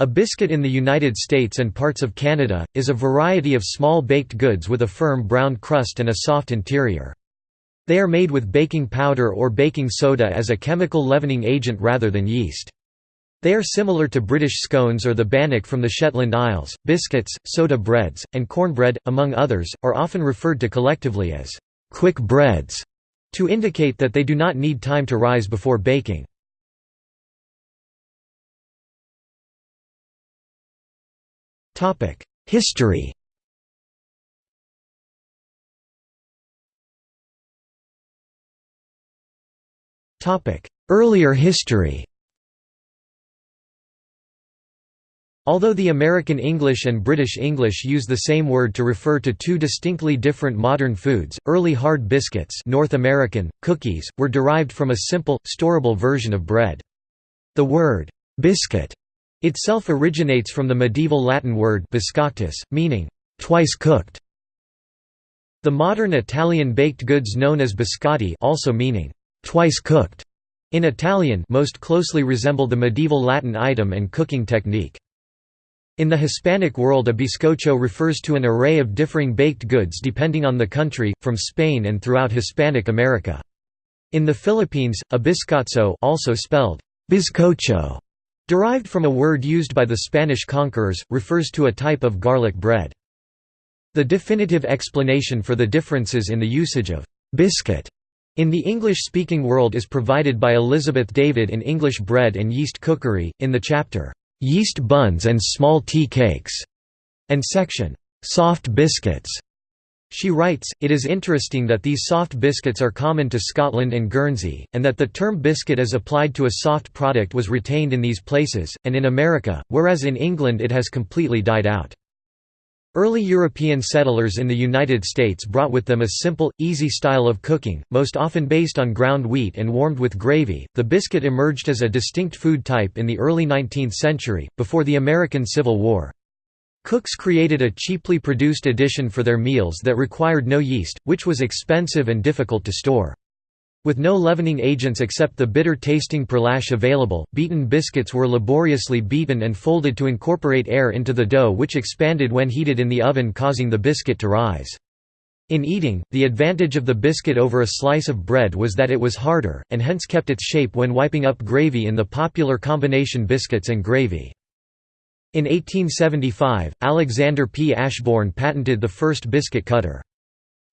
A biscuit in the United States and parts of Canada, is a variety of small baked goods with a firm brown crust and a soft interior. They are made with baking powder or baking soda as a chemical leavening agent rather than yeast. They are similar to British scones or the bannock from the Shetland Isles. Biscuits, soda breads, and cornbread, among others, are often referred to collectively as quick breads to indicate that they do not need time to rise before baking. History. Earlier history. Although the American English and British English use the same word to refer to two distinctly different modern foods, early hard biscuits North American, cookies, were derived from a simple, storable version of bread. The word, biscuit, itself originates from the medieval Latin word biscoctus, meaning, twice cooked. The modern Italian baked goods known as biscotti also meaning, twice cooked, in Italian most closely resemble the medieval Latin item and cooking technique. In the Hispanic world a bizcocho refers to an array of differing baked goods depending on the country, from Spain and throughout Hispanic America. In the Philippines, a biscotso also spelled bizcocho, derived from a word used by the Spanish conquerors, refers to a type of garlic bread. The definitive explanation for the differences in the usage of biscuit in the English-speaking world is provided by Elizabeth David in English Bread and Yeast Cookery, in the chapter yeast buns and small tea cakes, and section, soft biscuits. She writes, it is interesting that these soft biscuits are common to Scotland and Guernsey, and that the term biscuit as applied to a soft product was retained in these places, and in America, whereas in England it has completely died out. Early European settlers in the United States brought with them a simple, easy style of cooking, most often based on ground wheat and warmed with gravy. The biscuit emerged as a distinct food type in the early 19th century, before the American Civil War. Cooks created a cheaply produced edition for their meals that required no yeast, which was expensive and difficult to store. With no leavening agents except the bitter-tasting pearlash available, beaten biscuits were laboriously beaten and folded to incorporate air into the dough which expanded when heated in the oven causing the biscuit to rise. In eating, the advantage of the biscuit over a slice of bread was that it was harder, and hence kept its shape when wiping up gravy in the popular combination biscuits and gravy. In 1875, Alexander P. Ashbourne patented the first biscuit cutter.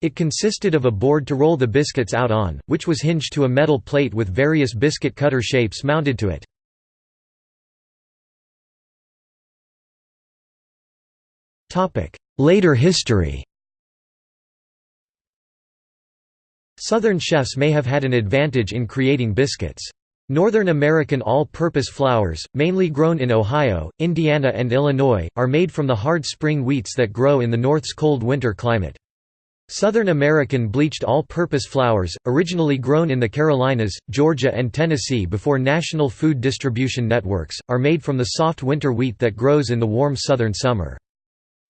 It consisted of a board to roll the biscuits out on, which was hinged to a metal plate with various biscuit cutter shapes mounted to it. Later history Southern chefs may have had an advantage in creating biscuits. Northern American all-purpose flours, mainly grown in Ohio, Indiana and Illinois, are made from the hard spring wheats that grow in the North's cold winter climate. Southern American bleached all-purpose flours, originally grown in the Carolinas, Georgia and Tennessee before national food distribution networks, are made from the soft winter wheat that grows in the warm southern summer.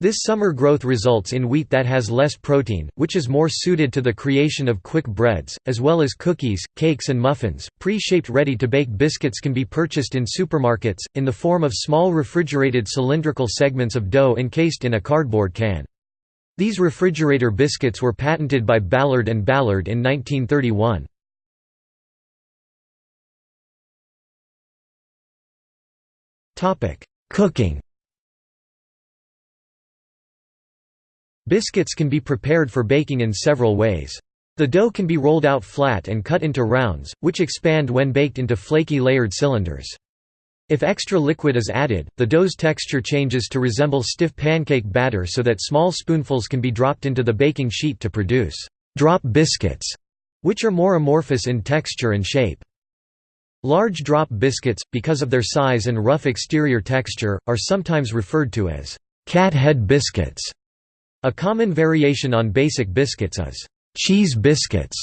This summer growth results in wheat that has less protein, which is more suited to the creation of quick breads, as well as cookies, cakes and muffins. Pre-shaped ready-to-bake biscuits can be purchased in supermarkets, in the form of small refrigerated cylindrical segments of dough encased in a cardboard can. These refrigerator biscuits were patented by Ballard and Ballard in 1931. Cooking Biscuits can be prepared for baking in several ways. The dough can be rolled out flat and cut into rounds, which expand when baked into flaky layered cylinders. If extra liquid is added, the dough's texture changes to resemble stiff pancake batter so that small spoonfuls can be dropped into the baking sheet to produce «drop biscuits», which are more amorphous in texture and shape. Large drop biscuits, because of their size and rough exterior texture, are sometimes referred to as «cat head biscuits». A common variation on basic biscuits is «cheese biscuits»,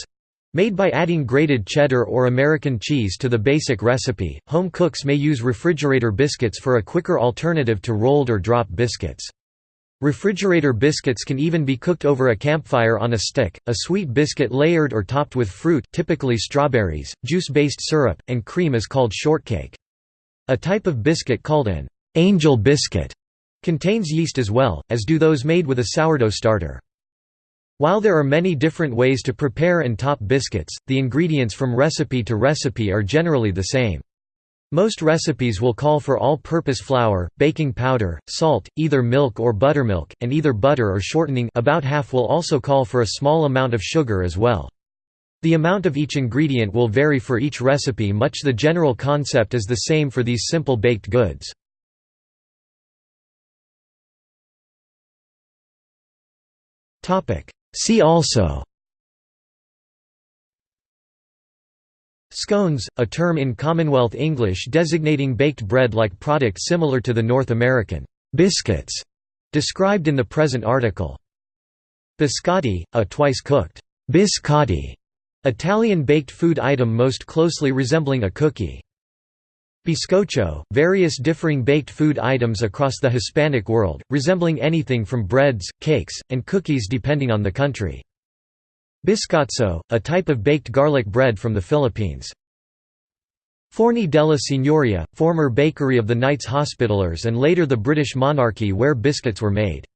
Made by adding grated cheddar or American cheese to the basic recipe, home cooks may use refrigerator biscuits for a quicker alternative to rolled or drop biscuits. Refrigerator biscuits can even be cooked over a campfire on a stick. A sweet biscuit layered or topped with fruit, typically strawberries, juice-based syrup, and cream is called shortcake. A type of biscuit called an angel biscuit contains yeast as well, as do those made with a sourdough starter. While there are many different ways to prepare and top biscuits, the ingredients from recipe to recipe are generally the same. Most recipes will call for all-purpose flour, baking powder, salt, either milk or buttermilk, and either butter or shortening about half will also call for a small amount of sugar as well. The amount of each ingredient will vary for each recipe much the general concept is the same for these simple baked goods. See also Scones, a term in Commonwealth English designating baked bread-like product similar to the North American biscuits described in the present article. Biscotti, a twice-cooked biscotti, Italian baked food item most closely resembling a cookie. Bizcocho, various differing baked food items across the Hispanic world, resembling anything from breads, cakes, and cookies depending on the country. Biscotso, a type of baked garlic bread from the Philippines. Forni della Signoria, former bakery of the Knights Hospitallers and later the British monarchy where biscuits were made.